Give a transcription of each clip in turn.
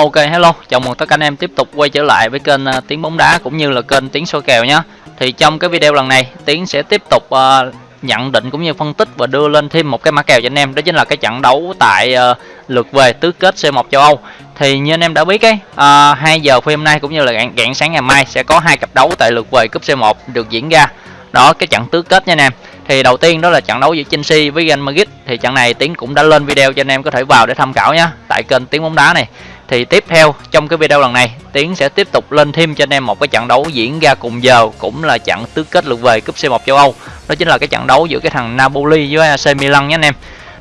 Ok hello, chào mừng tất cả anh em tiếp tục quay trở lại với kênh uh, Tiếng bóng đá cũng như là kênh Tiếng soi kèo nhé. Thì trong cái video lần này, Tiếng sẽ tiếp tục uh, nhận định cũng như phân tích và đưa lên thêm một cái mã kèo cho anh em, đó chính là cái trận đấu tại uh, lượt về tứ kết C1 châu Âu. Thì như anh em đã biết ấy, uh, 2 giờ phim hôm nay cũng như là rạng, rạng sáng ngày mai sẽ có hai cặp đấu tại lượt về cúp C1 được diễn ra. Đó cái trận tứ kết nha anh em. Thì đầu tiên đó là trận đấu giữa Chelsea với Real Madrid. Thì trận này Tiến cũng đã lên video cho anh em có thể vào để tham khảo nhé tại kênh Tiếng bóng đá này thì tiếp theo trong cái video lần này Tiến sẽ tiếp tục lên thêm cho anh em một cái trận đấu diễn ra cùng giờ cũng là trận tứ kết lượt về cúp C1 châu Âu. Đó chính là cái trận đấu giữa cái thằng Napoli với AC Milan nhé anh em.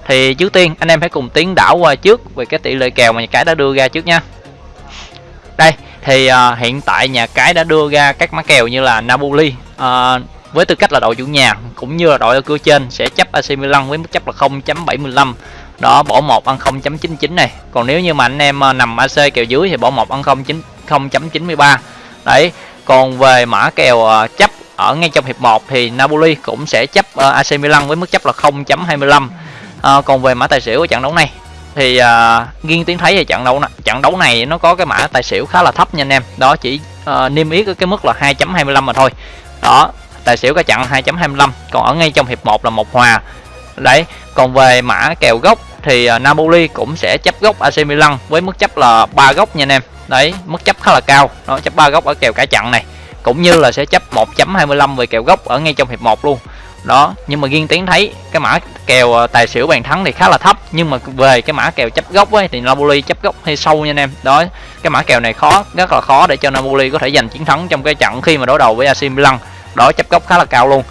Thì trước tiên anh em hãy cùng Tiến đảo qua trước về cái tỷ lệ kèo mà nhà cái đã đưa ra trước nha đây thì uh, hiện tại nhà cái đã đưa ra các mã kèo như là Napoli uh, với tư cách là đội chủ nhà cũng như là đội ở cửa trên sẽ chấp AC Milan với mức chấp là 0.75 đó bỏ một ăn 0.99 này. Còn nếu như mà anh em à, nằm AC kèo dưới thì bỏ một ăn 0.93 đấy còn về mã kèo à, chấp ở ngay trong hiệp 1 thì Napoli cũng sẽ chấp à, AC Milan với mức chấp là 0.25 à, còn về mã tài xỉu của trận đấu này thì à, nghiêng tiếng thấy thì trận đấu này, trận đấu này nó có cái mã tài xỉu khá là thấp nha anh em. Đó chỉ à, niêm yết ở cái mức là 2.25 mà thôi. Đó tài xỉu cả trận 2.25 còn ở ngay trong hiệp 1 là một hòa. Đấy còn về mã kèo gốc thì à, Napoli cũng sẽ chấp gốc AC Milan với mức chấp là ba gốc nha anh em. Đấy, mức chấp khá là cao. Nó chấp ba gốc ở kèo cả trận này. Cũng như là sẽ chấp 1.25 về kèo gốc ở ngay trong hiệp 1 luôn. Đó, nhưng mà riêng tiến thấy cái mã kèo à, tài xỉu bàn thắng thì khá là thấp. Nhưng mà về cái mã kèo chấp gốc ấy thì Napoli chấp gốc hay sâu nha anh em. Đó, cái mã kèo này khó, rất là khó để cho Napoli có thể giành chiến thắng trong cái trận khi mà đối đầu với AC Milan. Đó, chấp gốc khá là cao luôn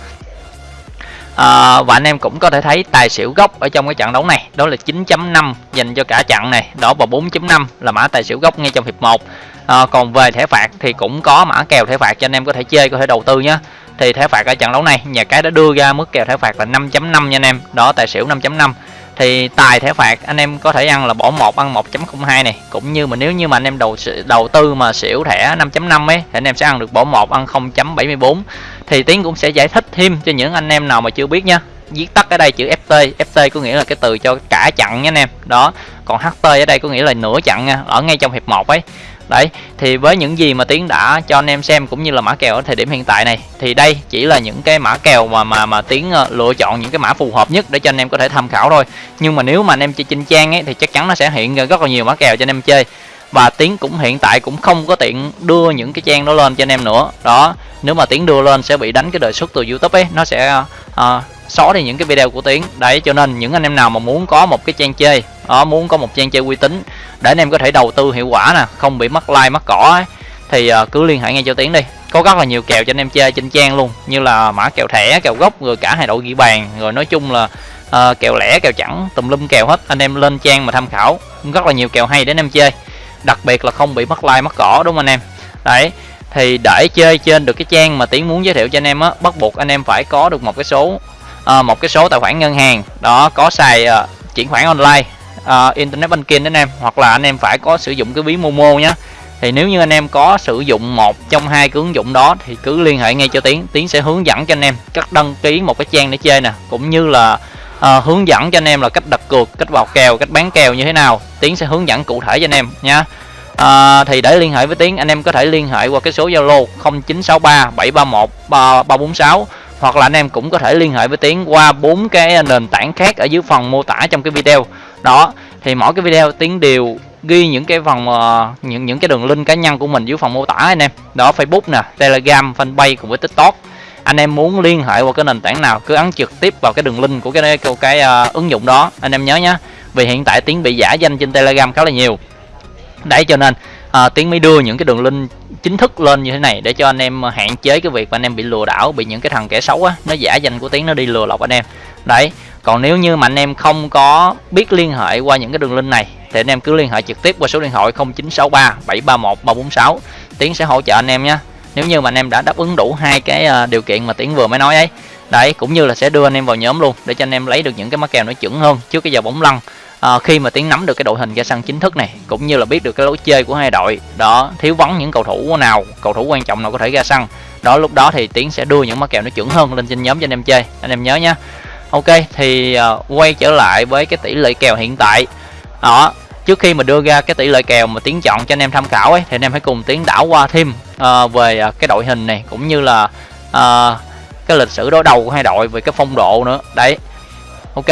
à, và anh em cũng có thể thấy tài xỉu gốc ở trong cái trận đấu này. Đó là 9.5 dành cho cả trận này. Đó và 4.5 là mã tài xỉu gốc ngay trong hiệp 1 à, ờ, còn về thẻ phạt thì cũng có mã kèo thẻ phạt cho anh em có thể chơi có thể đầu tư nhé thì thẻ phạt ở trận đấu này nhà cái đã đưa ra mức kèo thẻ phạt là 5.5 nha anh em. Đó tài xỉu 5.5 thì tài thẻ phạt anh em có thể ăn là bỏ một ăn 1.02 này. Cũng như mà nếu như mà anh em đầu đầu tư mà xỉu thẻ 5.5 ấy thì anh em sẽ ăn được bỏ một ăn 0.74 thì tiến cũng sẽ giải thích thêm cho những anh em nào mà chưa biết nha. Viết tắt ở đây chữ FT FT có nghĩa là cái từ cho cả chặn nha anh em. Đó, còn HT ở đây có nghĩa là nửa chặn nha, ở ngay trong hiệp 1 ấy. Đấy, thì với những gì mà tiến đã cho anh em xem cũng như là mã kèo ở thời điểm hiện tại này, thì đây chỉ là những cái mã kèo mà mà mà tiến ờ, lựa chọn những cái mã phù hợp nhất để cho anh em có thể tham khảo thôi. Nhưng mà nếu mà anh em chơi trên trang ấy thì chắc chắn nó sẽ hiện ra rất là nhiều mã kèo cho anh em chơi và tiến cũng hiện tại cũng không có tiện đưa những cái trang đó lên cho anh em nữa. Đó nếu mà tiến đưa lên sẽ bị đánh cái đời xuất từ youtube ấy. Nó sẽ uh, xóa đi những cái video của tiến đấy cho nên những anh em nào mà muốn có một cái trang chơi đó muốn có một trang chơi uy tín để anh em có thể đầu tư hiệu quả nè không bị mất like mất cỏ ấy, thì uh, cứ liên hệ ngay cho tiến đi. Có rất là nhiều kèo cho anh em chơi trên trang luôn như là mã kèo thẻ kèo gốc rồi cả hai đội ghi bàn rồi nói chung là uh, kèo lẻ kèo chẳng tùm lum kèo hết. Anh em lên trang mà tham khảo rất là nhiều kèo hay để anh em chơi đặc biệt là không bị mất like mất cỏ đúng không anh em? Đấy thì để chơi trên được cái trang mà tiến muốn giới thiệu cho anh em á bắt buộc anh em phải có được một cái số à, một cái số tài khoản ngân hàng. Đó có xài à, chuyển khoản online à, internet banking anh em hoặc là anh em phải có sử dụng cái ví momo nhé thì nếu như anh em có sử dụng một trong hai cái ứng dụng đó thì cứ liên hệ ngay cho tiến tiến sẽ hướng dẫn cho anh em cách đăng ký một cái trang để chơi nè cũng như là uh, hướng dẫn cho anh em là cách đặt cược cách vào kèo cách bán kèo như thế nào. Tiến sẽ hướng dẫn cụ thể cho anh em nha. À, thì để liên hệ với tiến anh em có thể liên hệ qua cái số zalo 0963 731 346 hoặc là anh em cũng có thể liên hệ với tiến qua bốn cái nền tảng khác ở dưới phần mô tả trong cái video. Đó thì mỗi cái video tiến đều ghi những cái phần uh, những những cái đường link cá nhân của mình dưới phần mô tả anh em. Đó facebook nè telegram fanpage cùng với tiktok anh em muốn liên hệ qua cái nền tảng nào cứ ấn trực tiếp vào cái đường link của cái cái, cái uh, ứng dụng đó. Anh em nhớ nhé vì hiện tại tiếng bị giả danh trên telegram khá là nhiều. Đấy cho nên à, tiến mới đưa những cái đường link chính thức lên như thế này để cho anh em ờ, hạn chế cái việc mà anh em bị lừa đảo bị những cái thằng kẻ xấu á nó giả danh của tiến nó đi lừa lọc anh em. Đấy còn nếu như mà anh em không có biết liên hệ qua những cái đường link này thì anh em cứ liên hệ trực tiếp qua số điện thoại 0963 731 346 tiến sẽ hỗ trợ anh em nhé nếu như mà anh em đã đáp ứng đủ hai cái ờ, điều kiện mà tiến vừa mới nói ấy đấy cũng như là sẽ đưa anh em vào nhóm luôn để cho anh em lấy được những cái mắc kèo nó chuẩn hơn trước cái giờ bóng lăn. À, khi mà tiến nắm được cái đội hình ra sân chính thức này cũng như là biết được cái lối chơi của hai đội đó thiếu vắng những cầu thủ nào cầu thủ quan trọng nào có thể ra sân đó lúc đó thì tiến sẽ đưa những mắc kèo nó chuẩn hơn lên trên nhóm cho anh em chơi. Anh em nhớ nhá. Ok thì uh, quay trở lại với cái tỷ lệ kèo hiện tại. Đó trước khi mà đưa ra cái tỷ lệ kèo mà tiến chọn cho anh em tham khảo ấy thì anh em hãy cùng tiến đảo qua thêm uh, về uh, cái đội hình này cũng như là uh, cái lịch sử đối đầu của hai đội về cái phong độ nữa. Đấy. Ok.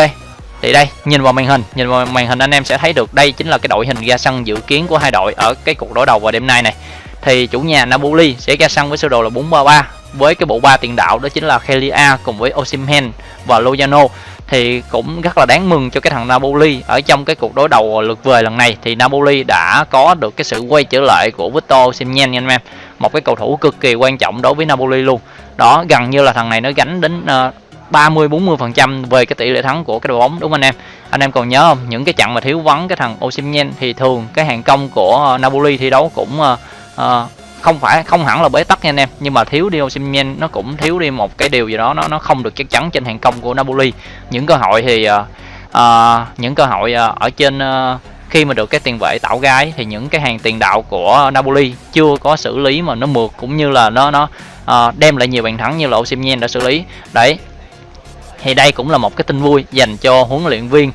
Thì đây nhìn vào màn hình nhìn vào màn hình anh em sẽ thấy được đây chính là cái đội hình ra sân dự kiến của hai đội ở cái cuộc đối đầu vào đêm nay này. Thì chủ nhà Napoli sẽ ra sân với sơ đồ là 433 với cái bộ ba tiền đạo đó chính là Kelia cùng với Osimhen và Lozano thì cũng rất là đáng mừng cho cái thằng Napoli ở trong cái cuộc đối đầu lượt về lần này. Thì Napoli đã có được cái sự quay trở lại của Victor Osimhen nha anh em. Một cái cầu thủ cực kỳ quan trọng đối với Napoli luôn. Đó gần như là thằng này nó gánh đến uh, 30 40 phần trăm về cái tỷ lệ thắng của cái đội bóng đúng không anh em? Anh em còn nhớ không? Những cái trận mà thiếu vắng cái thằng Osimhen thì thường cái hàng công của Napoli thi đấu cũng uh, uh, không phải không hẳn là bế tắc nha anh em nhưng mà thiếu đi Osimhen nó cũng thiếu đi một cái điều gì đó nó nó không được chắc chắn trên hàng công của Napoli. Những cơ hội thì uh, uh, những cơ hội uh, ở trên uh, khi mà được cái tiền vệ tạo gái thì những cái hàng tiền đạo của Napoli chưa có xử lý mà nó mượt cũng như là nó nó uh, đem lại nhiều bàn thắng như là Osimhen đã xử lý. Đấy thì đây cũng là một cái tin vui dành cho huấn luyện viên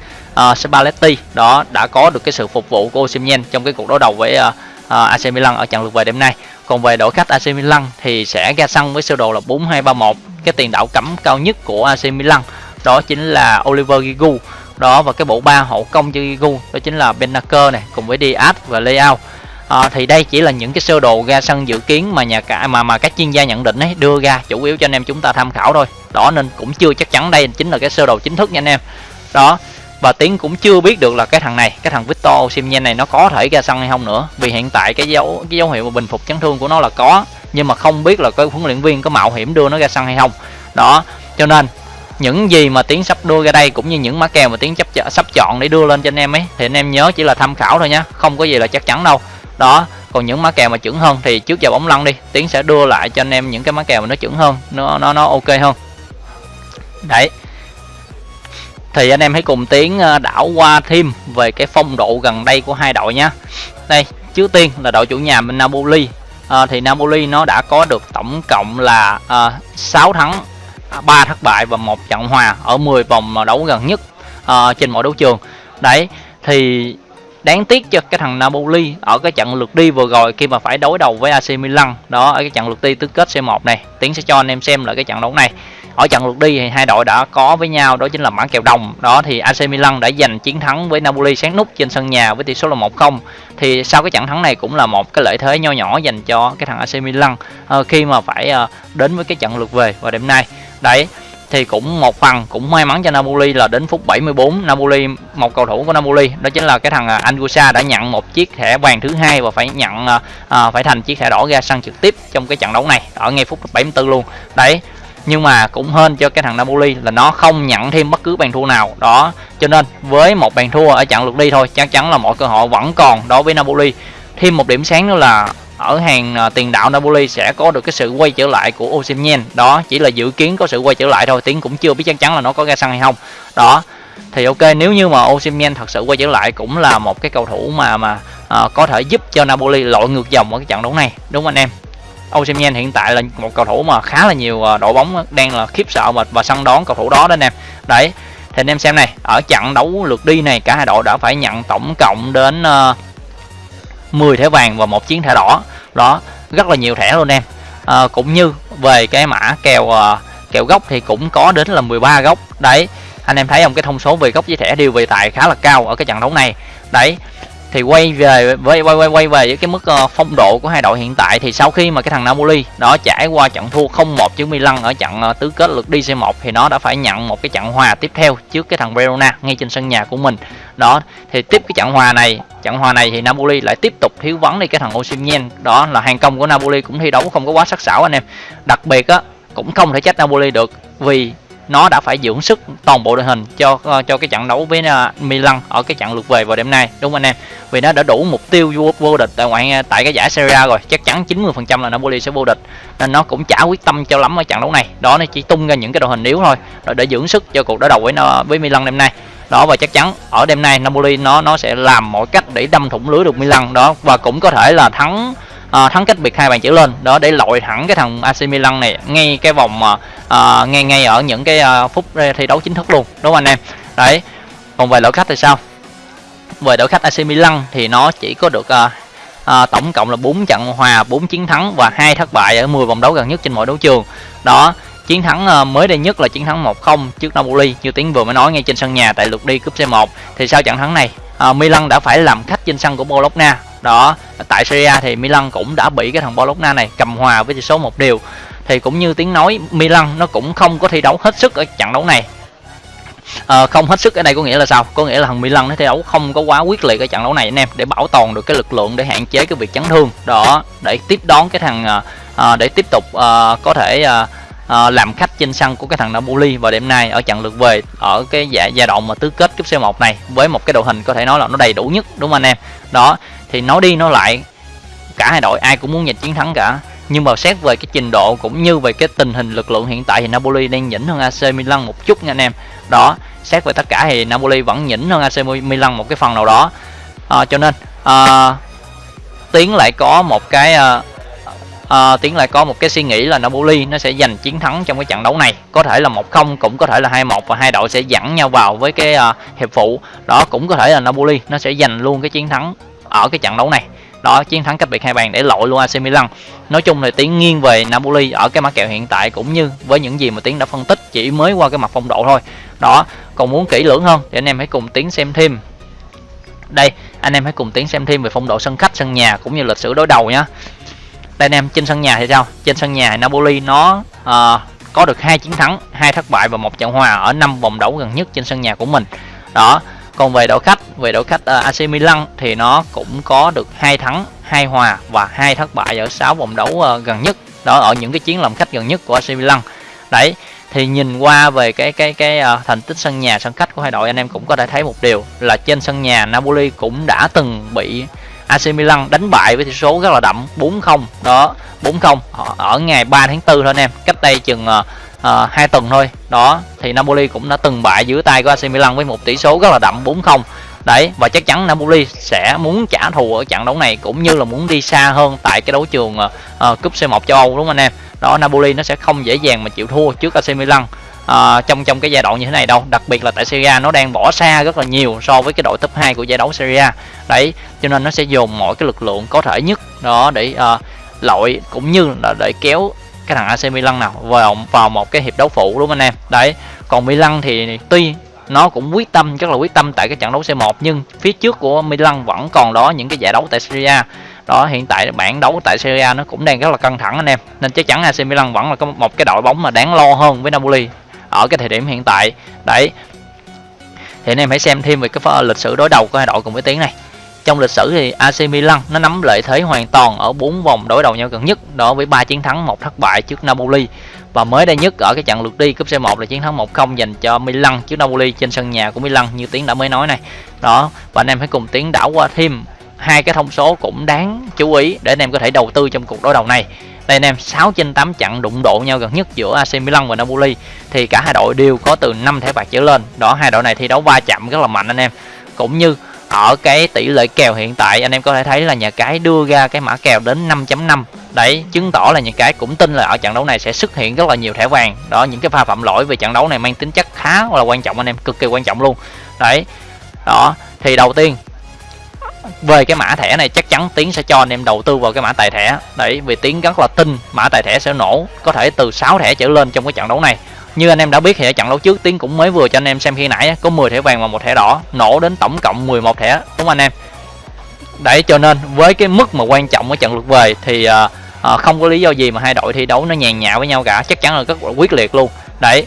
uh, Spalletti. Đó đã có được cái sự phục vụ của Osimhen trong cái cuộc đối đầu với uh, Ờ, uh, AC Milan ở trận lượt về đêm nay. Còn về đội khách AC Milan thì sẽ ra sân với sơ đồ là 4231 cái tiền đạo cấm cao nhất của AC Milan đó chính là Oliver Giroud. Đó và cái bộ ba hậu công cho Giroud đó chính là Benacer này cùng với Diaz và Leao. À, thì đây chỉ là những cái sơ đồ ra sân dự kiến mà nhà cả mà mà các chuyên gia nhận định ấy đưa ra chủ yếu cho anh em chúng ta tham khảo thôi. Đó nên cũng chưa chắc chắn đây chính là cái sơ đồ chính thức nha anh em. Đó và tiến cũng chưa biết được là cái thằng này, cái thằng Victor Osimhen này nó có thể ra sân hay không nữa. Vì hiện tại cái dấu cái dấu hiệu mà bình phục chấn thương của nó là có, nhưng mà không biết là cái huấn luyện viên có mạo hiểm đưa nó ra sân hay không. Đó, cho nên những gì mà tiến sắp đưa ra đây cũng như những mã kèo mà tiến chấp sắp chọn để đưa lên cho anh em ấy, thì anh em nhớ chỉ là tham khảo thôi nhá không có gì là chắc chắn đâu. Đó, còn những mã kèo mà chuẩn hơn thì trước giờ bóng lăn đi, tiến sẽ đưa lại cho anh em những cái mã kèo mà nó chuẩn hơn, nó nó nó ok hơn. Đấy thì anh em hãy cùng tiến ờ, đảo qua thêm về cái phong độ gần đây của hai đội nhé đây trước tiên là đội chủ nhà mình Napoli. À, thì Napoli nó đã có được tổng cộng là ờ, à, 6 thắng 3 thất bại và một trận hòa ở 10 vòng đấu gần nhất à, trên mọi đấu trường. Đấy thì đáng tiếc cho cái thằng Napoli ở cái trận lượt đi vừa rồi khi mà phải đối đầu với AC Milan. Đó ở cái trận lượt đi tứ kết C1 này. Tiến sẽ cho anh em xem lại cái trận đấu này ở trận lượt đi thì hai đội đã có với nhau đó chính là mã kèo đồng. Đó thì AC Milan đã giành chiến thắng với Napoli sáng nút trên sân nhà với tỷ số là 1-0 thì sau cái trận thắng này cũng là một cái lợi thế nho nhỏ dành cho cái thằng AC Milan uh, khi mà phải uh, đến với cái trận lượt về vào đêm nay. Đấy thì cũng một phần cũng may mắn cho Napoli là đến phút 74 Napoli một cầu thủ của Napoli đó chính là cái thằng à, Anguissa đã nhận một chiếc thẻ vàng thứ hai và phải nhận à, phải thành chiếc thẻ đỏ ra sân trực tiếp trong cái trận đấu này ở ngay phút 74 luôn. Đấy nhưng mà cũng hên cho cái thằng Napoli là nó không nhận thêm bất cứ bàn thua nào. Đó cho nên với một bàn thua ở trận lượt đi thôi chắc chắn là mọi cơ hội vẫn còn đối với Napoli. Thêm một điểm sáng nữa là ở hàng à, tiền đạo Napoli sẽ có được cái sự quay trở lại của Osimhen. Đó chỉ là dự kiến có sự quay trở lại thôi tiếng cũng chưa biết chắc chắn là nó có ra sân hay không. Đó thì ok nếu như mà Osimhen thật sự quay trở lại cũng là một cái cầu thủ mà mà à, có thể giúp cho Napoli lội ngược dòng ở cái trận đấu này. Đúng không anh em? Osimhen hiện tại là một cầu thủ mà khá là nhiều à, đội bóng đang là khiếp sợ và, và săn đón cầu thủ đó đó anh em đấy thì anh em xem này ở trận đấu lượt đi này cả hai đội đã phải nhận tổng cộng đến à, uh, 10 thẻ vàng và một chiến thẻ đỏ. Đó rất là nhiều thẻ luôn em. À, cũng như về cái mã kèo uh, kèo gốc thì cũng có đến là 13 góc đấy anh em thấy không? Cái thông số về góc với thẻ đều về tài khá là cao ở cái trận đấu này. Đấy thì quay về với quay quay quay về với cái mức ờ, phong độ của hai đội hiện tại. Thì sau khi mà cái thằng Napoli đó trải qua trận thua 0-1 trước Milan ở trận ờ, tứ kết lượt đi C1 thì nó đã phải nhận một cái trận hòa tiếp theo trước cái thằng Verona ngay trên sân nhà của mình. Đó, thì tiếp cái trận hòa này, trận hòa này thì Napoli lại tiếp tục thiếu vắng đi cái thằng Osimhen. Đó là hàng công của Napoli cũng thi đấu không có quá sắc sảo anh em. Đặc biệt á, cũng không thể trách Napoli được vì nó đã phải dưỡng sức toàn bộ đội hình cho uh, cho cái trận đấu với uh, Milan ở cái trận lượt về vào đêm nay đúng không anh em? Vì nó đã đủ mục tiêu vô, vô địch tại ngoại ờ, tại cái giải Serie A rồi chắc chắn 90% là Napoli sẽ vô địch. Nên nó cũng chả quyết tâm cho lắm ở trận đấu này. Đó nó chỉ tung ra những cái đội hình yếu thôi rồi để dưỡng sức cho cuộc đối đầu với với Milan đêm nay. Đó và chắc chắn ở đêm nay Napoli nó nó sẽ làm mọi cách để đâm thủng lưới được Milan. Đó và cũng có thể là thắng à, thắng cách biệt hai bàn trở lên. Đó để lội thẳng cái thằng AC Milan này ngay cái vòng à, ngay ngay ở những cái à, phút thi đấu chính thức luôn. Đúng không anh em? Đấy. Còn về đội khách thì sao? Về đội khách AC Milan thì nó chỉ có được uh, uh, tổng cộng là 4 trận hòa 4 chiến thắng và hai thất bại ở 10 vòng đấu gần nhất trên mọi đấu trường. Đó chiến thắng mới đây nhất là chiến thắng 1-0 trước Napoli như tiến vừa mới nói ngay trên sân nhà tại lượt đi cúp C1 thì sau trận thắng này Milan đã phải làm khách trên sân của Bologna đó tại Serie thì Milan cũng đã bị cái thằng Bologna này cầm hòa với tỷ số một điều thì cũng như tiếng nói Milan nó cũng không có thi đấu hết sức ở trận đấu này. À, không hết sức ở đây có nghĩa là sao? Có nghĩa là thằng Milan nó thi đấu không có quá quyết liệt ở trận đấu này anh em để bảo toàn được cái lực lượng để hạn chế cái việc chấn thương. Đó để tiếp đón cái thằng à, để tiếp tục à, có thể à, à, làm khách trên sân của cái thằng Napoli vào đêm nay ở trận lượt về ở cái giai giai đoạn mà tứ kết cúp C1 này với một cái đội hình có thể nói là nó đầy đủ nhất đúng không anh em? Đó thì nói đi nói lại cả hai đội ai cũng muốn giành chiến thắng cả. Nhưng mà xét về cái trình độ cũng như về cái tình hình lực lượng hiện tại thì Napoli đang nhỉnh hơn AC Milan một chút nha anh em. Đó xét về tất cả thì Napoli vẫn nhỉnh hơn AC Milan một cái phần nào đó. À, cho nên à, tiến lại có một cái à, à, tiến lại có một cái suy nghĩ là Napoli nó sẽ giành chiến thắng trong cái trận đấu này. Có thể là một không cũng có thể là hai một và hai đội sẽ dẫn nhau vào với cái à, hiệp phụ. Đó cũng có thể là Napoli nó sẽ giành luôn cái chiến thắng ở cái trận đấu này. Đó chiến thắng cách biệt hai bàn để lội luôn AC Milan. Nói chung là tiến nghiêng về Napoli ở cái mã kèo hiện tại cũng như với những gì mà tiến đã phân tích chỉ mới qua cái mặt phong độ thôi. Đó còn muốn kỹ lưỡng hơn thì anh em hãy cùng tiến xem thêm. Đây anh em hãy cùng tiến xem thêm về phong độ sân khách sân nhà cũng như lịch sử đối đầu nhá. Đây anh em trên sân nhà thì sao? Trên sân nhà Napoli nó uh, có được hai chiến thắng hai thất bại và một trận hòa ở năm vòng đấu gần nhất trên sân nhà của mình. Đó còn về đội khách về đội khách ờ, uh, AC Milan thì nó cũng có được hai thắng hai hòa và hai thất bại ở 6 vòng đấu uh, gần nhất. Đó ở những cái chiến làm khách gần nhất của AC Milan. Đấy thì nhìn qua về cái cái cái uh, thành tích sân nhà sân khách của hai đội anh em cũng có thể thấy một điều là trên sân nhà Napoli cũng đã từng bị AC Milan đánh bại với tỷ số rất là đậm 4-0 đó 4-0 ở ngày 3 tháng 4 thôi anh em cách đây chừng uh, hai tuần thôi. Đó thì Napoli cũng đã từng bại dưới tay của AC Milan với một tỷ số rất là đậm 4-0 đấy và chắc chắn Napoli sẽ muốn trả thù ở trận đấu này cũng như là muốn đi xa hơn tại cái đấu trường uh, cúp C1 châu Âu đúng không anh em? Đó Napoli nó sẽ không dễ dàng mà chịu thua trước AC Milan uh, trong trong cái giai đoạn như thế này đâu. Đặc biệt là tại Serie A nó đang bỏ xa rất là nhiều so với cái đội top 2 của giải đấu Serie A. Đấy cho nên nó sẽ dồn mọi cái lực lượng có thể nhất đó để uh, lội cũng như là để kéo cái thằng AC Milan nào, vào vào một cái hiệp đấu phụ, đúng không anh em? Đấy, còn Milan thì tuy nó cũng quyết tâm rất là quyết tâm tại cái trận đấu C1 nhưng phía trước của Milan vẫn còn đó những cái giải đấu tại Serie A. Đó, hiện tại bảng đấu tại Serie A nó cũng đang rất là căng thẳng anh em. Nên chắc chắn AC Milan vẫn là có một cái đội bóng mà đáng lo hơn với Napoli ở cái thời điểm hiện tại. Đấy, thì anh em hãy xem thêm về cái lịch sử đối đầu của hai đội cùng với tiếng này trong lịch sử thì AC Milan nó nắm lợi thế hoàn toàn ở 4 vòng đối đầu nhau gần nhất đó với 3 chiến thắng, một thất bại trước Napoli. Và mới đây nhất ở cái trận lượt đi cúp C1 là chiến thắng 1-0 dành cho Milan trước Napoli trên sân nhà của Milan như Tiến đã mới nói này. Đó, và anh em hãy cùng Tiến đảo qua thêm hai cái thông số cũng đáng chú ý để anh em có thể đầu tư trong cuộc đối đầu này. Đây anh em, 6 trên 8 trận đụng độ nhau gần nhất giữa AC Milan và Napoli thì cả hai đội đều có từ 5 thẻ bạc trở lên. Đó hai đội này thi đấu va chạm rất là mạnh anh em. Cũng như ở cái tỷ lệ kèo hiện tại, anh em có thể thấy là nhà cái đưa ra cái mã kèo đến 5.5 đấy, chứng tỏ là nhà cái cũng tin là ở trận đấu này sẽ xuất hiện rất là nhiều thẻ vàng. Đó, những cái pha phạm lỗi về trận đấu này mang tính chất khá là quan trọng, anh em, cực kỳ quan trọng luôn. Đấy, đó, thì đầu tiên, về cái mã thẻ này chắc chắn tiến sẽ cho anh em đầu tư vào cái mã tài thẻ. Đấy, vì tiến rất là tin mã tài thẻ sẽ nổ, có thể từ 6 thẻ trở lên trong cái trận đấu này như anh em đã biết thì ở trận đấu trước tiến cũng mới vừa cho anh em xem khi nãy có 10 thẻ vàng và một thẻ đỏ nổ đến tổng cộng 11 thẻ đúng không anh em? Đấy cho nên với cái mức mà quan trọng ở trận lượt về thì uh, à, không có lý do gì mà hai đội thi đấu nó nhàn nhã với nhau cả chắc chắn là rất là quyết liệt luôn. Đấy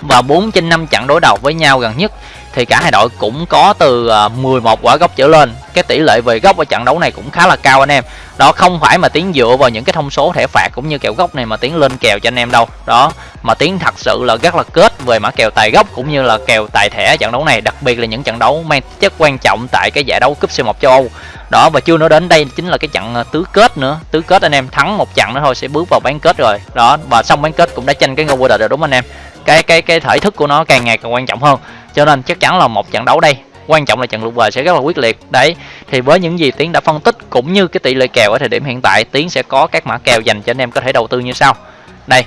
và 4 trên 5 trận đối đầu với nhau gần nhất thì cả hai đội cũng có từ à, 11 quả góc trở lên. Cái tỷ lệ về góc ở trận đấu này cũng khá là cao anh em. Đó, không phải mà tiến dựa vào những cái thông số thẻ phạt cũng như kèo góc này mà tiến lên kèo cho anh em đâu. Đó, mà tiến thật sự là rất là kết về mã kèo tài góc cũng như là kèo tài thẻ trận đấu này, đặc biệt là những trận đấu mang chất quan trọng tại cái giải đấu cúp C1 châu Âu. Đó, và chưa nói đến đây chính là cái trận à, tứ kết nữa. Tứ kết anh em thắng một trận nữa thôi sẽ bước vào bán kết rồi. Đó, và xong bán kết cũng đã tranh cái ngôi vô địch rồi đúng anh em? Cái cái cái thể thức của nó càng ngày càng quan trọng hơn cho nên chắc chắn là một trận đấu đây. Quan trọng là trận lượt về sẽ rất là quyết liệt. Đấy, thì với những gì tiến đã phân tích cũng như cái tỷ lệ kèo ở thời điểm hiện tại, tiến sẽ có các mã kèo dành cho anh em có thể đầu tư như sau. Đây.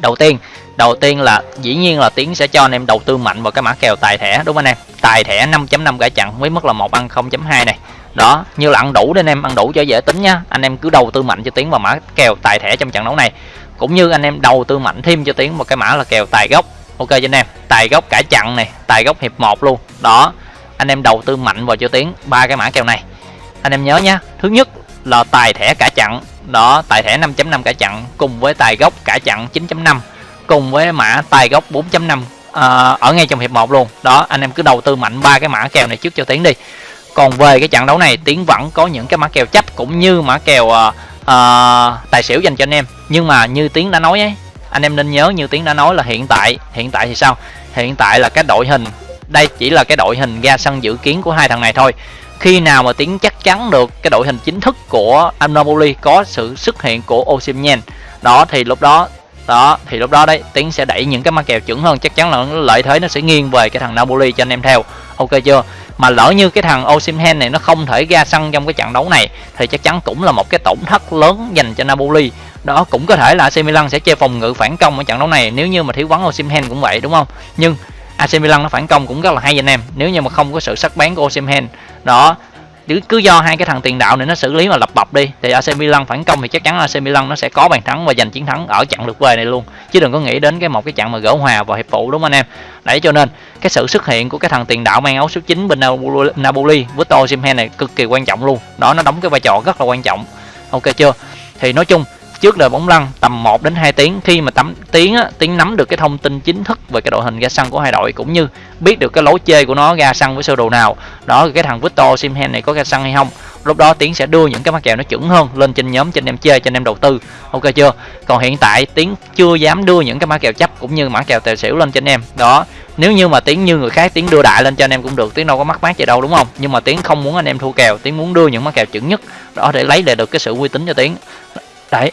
Đầu tiên đầu tiên là dĩ nhiên là tiến sẽ cho anh em đầu tư mạnh vào cái mã kèo tài thẻ, đúng không anh em? Tài thẻ 5.5 cả chặn với mức là một ăn 0.2 này. Đó, như là ăn đủ để anh em, ăn đủ cho dễ tính nhá anh em cứ đầu tư mạnh cho tiến vào mã kèo tài thẻ trong trận đấu này. Cũng như anh em đầu tư mạnh thêm cho tiến một cái mã là kèo tài gốc ok cho anh em. Tài gốc cả chặn này tài gốc hiệp một luôn. Đó anh em đầu tư mạnh vào cho tiến ba cái mã kèo này. Anh em nhớ nhá thứ nhất là tài thẻ cả chặn đó tài thẻ 5.5 cả chặn cùng với tài gốc cả chặn 9.5 cùng với mã tài gốc 4.5 à, ở ngay trong hiệp 1 luôn. Đó anh em cứ đầu tư mạnh ba cái mã kèo này trước cho tiến đi. Còn về cái trận đấu này tiến vẫn có những cái mã kèo chấp cũng như mã kèo uh, uh, tài xỉu dành cho anh em. Nhưng mà như tiến đã nói ấy anh em nên nhớ như tiếng đã nói là hiện tại. Hiện tại thì sao? Hiện tại là cái đội hình. Đây chỉ là cái đội hình ra sân dự kiến của hai thằng này thôi. Khi nào mà tiếng chắc chắn được cái đội hình chính thức của Napoli có sự xuất hiện của Osimhen? Đó, thì lúc đó đó, thì lúc đó đấy tiếng sẽ đẩy những cái ma kèo chuẩn hơn. Chắc chắn là lợi thế nó sẽ nghiêng về cái thằng Napoli cho anh em theo ok chưa? Mà lỡ như cái thằng Osimhen này nó không thể ra sân trong cái trận đấu này, thì chắc chắn cũng là một cái tổn thất lớn dành cho Napoli. Đó, cũng có thể là AC Milan sẽ chơi phòng ngự phản công ở trận đấu này, nếu như mà thiếu vắng Osimhen cũng vậy, đúng không? Nhưng AC Milan nó phản công cũng rất là hay anh em, nếu như mà không có sự sắc bén của Osimhen đó cứ cứ do hai cái thằng tiền đạo này nó xử lý mà lập bập đi, thì AC Milan phản công thì chắc chắn AC Milan nó sẽ có bàn thắng và giành chiến thắng ở trận lượt về này luôn. Chứ đừng có nghĩ đến cái một cái trận mà gỡ hòa vào hiệp phụ đúng không anh em? Đấy, cho nên cái sự xuất hiện của cái thằng tiền đạo mang áo số 9 bên Napoli Victor Osimhen này cực kỳ quan trọng luôn. Đó, nó đóng cái vai trò rất là quan trọng. Ok chưa? Thì nói chung trước đời bóng lăn tầm 1 đến 2 tiếng. Khi mà tắm tiếng á, tiếng nắm được cái thông tin chính thức về cái đội hình ra sân của hai đội cũng như biết được cái lối chơi của nó ra sân với sơ đồ nào đó cái thằng Victor Simhen này có ra sân hay không lúc đó tiến sẽ đưa những cái mắc kèo nó chuẩn hơn lên trên nhóm trên em chơi trên em đầu tư. Ok chưa? Còn hiện tại tiến chưa dám đưa những cái mã kèo chấp cũng như mã kèo tài xỉu lên trên em. Đó nếu như mà tiến như người khác tiến đưa đại lên cho anh em cũng được tiến đâu có mắc mát gì đâu đúng không? Nhưng mà tiến không muốn anh em thua kèo tiến muốn đưa những mã kèo chuẩn nhất đó để lấy lại được cái sự uy tín cho tiến. Đấy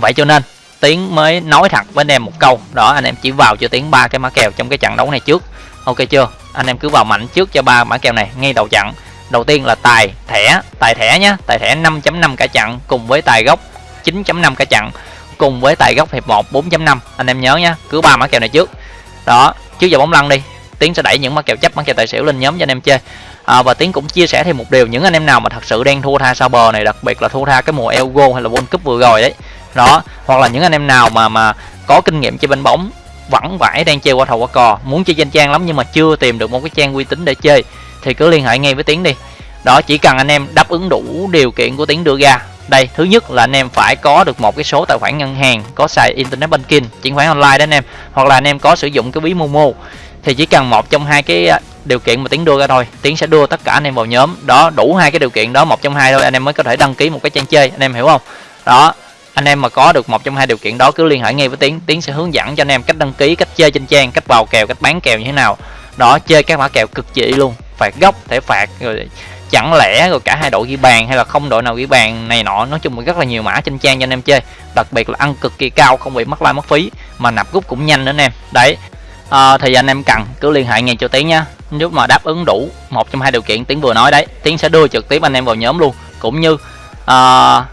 vậy cho nên tiến mới nói thật với anh em một câu. Đó anh em chỉ vào cho tiến ba cái mã kèo trong cái trận đấu này trước. Ok chưa? Anh em cứ vào mạnh trước cho ba mã kèo này ngay đầu trận. Đầu tiên là tài thẻ tài thẻ nhé tài thẻ 5.5 cả trận cùng với tài gốc 9.5 cả trận cùng với tài gốc hiệp 1 4.5 anh em nhớ nhé cứ ba mã kèo này trước. Đó trước giờ bóng lăn đi. Tiến sẽ đẩy những mã kèo chấp mã kèo tài xỉu lên nhóm cho anh em chơi. À, và tiến cũng chia sẻ thêm một điều những anh em nào mà thật sự đang thua tha sao bờ này đặc biệt là thua tha cái mùa Elgo hay là World Cup vừa rồi đấy đó, hoặc là những anh em nào mà mà có kinh nghiệm chơi bên bóng vẫn vãi đang chơi qua thầu qua cò, muốn chơi danh trang lắm nhưng mà chưa tìm được một cái trang uy tín để chơi, thì cứ liên hệ ngay với tiến đi. Đó, chỉ cần anh em đáp ứng đủ điều kiện của tiến đưa ra. Đây, thứ nhất là anh em phải có được một cái số tài khoản ngân hàng, có xài internet banking chuyển khoản online đó anh em, hoặc là anh em có sử dụng cái ví momo, thì chỉ cần một trong hai cái à, điều kiện mà tiến đưa ra thôi, tiến sẽ đưa tất cả anh em vào nhóm. Đó, đủ hai cái điều kiện đó, một trong hai thôi, anh em mới có thể đăng ký một cái trang chơi, anh em hiểu không? Đó anh em mà có được một trong hai điều kiện đó cứ liên hệ ngay với tiến. Tiến sẽ hướng dẫn cho anh em cách đăng ký cách chơi trên trang cách vào kèo cách bán kèo như thế nào. Đó chơi các mã kèo cực chỉ luôn. Phạt góc thể phạt rồi chẳng lẽ rồi cả hai đội ghi bàn hay là không đội nào ghi bàn này nọ. Nói chung là rất là nhiều mã trên trang cho anh em chơi. Đặc biệt là ăn cực kỳ cao không bị mất like mất phí mà nạp rút cũng nhanh nữa anh em. Đấy à, thì anh em cần cứ liên hệ ngay cho tiến nha nếu mà đáp ứng đủ một trong hai điều kiện tiến vừa nói đấy tiến sẽ đưa trực tiếp anh em vào nhóm luôn. Cũng như à,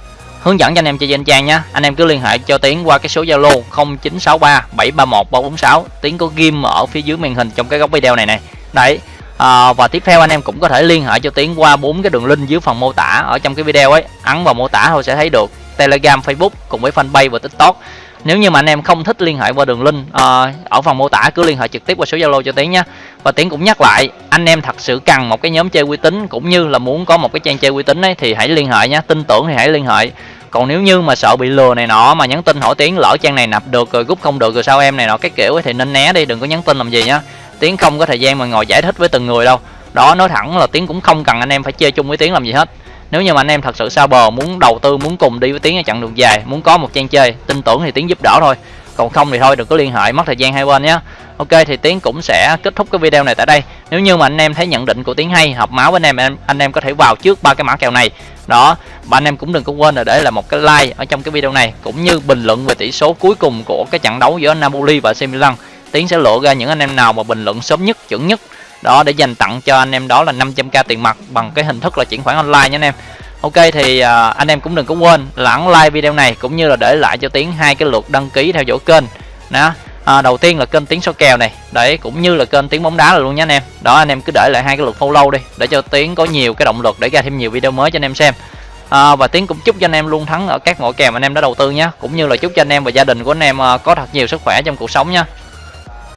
hướng dẫn cho anh em chơi trên trang nhé anh em cứ liên hệ cho tiến qua cái số zalo 0963 731 346 tiến có ghim ở phía dưới màn hình trong cái góc video này này đấy à, và tiếp theo anh em cũng có thể liên hệ cho tiến qua bốn cái đường link dưới phần mô tả ở trong cái video ấy. Ấn vào mô tả thôi sẽ thấy được telegram facebook cùng với fanpage và tiktok. Nếu như mà anh em không thích liên hệ qua đường link à, ở phần mô tả cứ liên hệ trực tiếp qua số zalo cho tiến nhé và tiến cũng nhắc lại anh em thật sự cần một cái nhóm chơi uy tín cũng như là muốn có một cái trang chơi uy tín ấy thì hãy liên hệ nhé tin tưởng thì hãy liên hệ còn nếu như mà sợ bị lừa này nọ mà nhắn tin hỏi tiếng lỡ trang này nạp được rồi rút không được rồi sao em này nọ cái kiểu ấy, thì nên né đi đừng có nhắn tin làm gì nhá. Tiếng không có thời gian mà ngồi giải thích với từng người đâu. Đó nói thẳng là tiếng cũng không cần anh em phải chơi chung với tiếng làm gì hết. Nếu như mà anh em thật sự sao bờ muốn đầu tư muốn cùng đi với tiếng ở chặng đường dài muốn có một trang chơi tin tưởng thì tiếng giúp đỡ thôi còn không thì thôi, đừng có liên hệ, mất thời gian hai bên nhé. Ok, thì tiến cũng sẽ kết thúc cái video này tại đây. Nếu như mà anh em thấy nhận định của tiến hay, hợp máu với anh em anh em có thể vào trước ba cái mã kèo này. Đó, và anh em cũng đừng có quên là để lại một cái like ở trong cái video này, cũng như bình luận về tỷ số cuối cùng của cái trận đấu giữa Napoli và AC Milan. Tiến sẽ lộ ra những anh em nào mà bình luận sớm nhất, chuẩn nhất. Đó, để dành tặng cho anh em đó là 500k tiền mặt bằng cái hình thức là chuyển khoản online nha anh em. Ok thì uh, anh em cũng đừng có quên là like video này cũng như là để lại cho Tiến hai cái lượt đăng ký theo dõi kênh đó à, đầu tiên là kênh tiếng số kèo này. Đấy cũng như là kênh tiếng bóng đá là luôn nhé anh em. Đó anh em cứ để lại hai cái lượt follow đi để cho tiến có nhiều cái động lực để ra thêm nhiều video mới cho anh em xem. À, và tiến cũng chúc cho anh em luôn thắng ở các mọi kèo mà anh em đã đầu tư nhé cũng như là chúc cho anh em và gia đình của anh em à, có thật nhiều sức khỏe trong cuộc sống nhé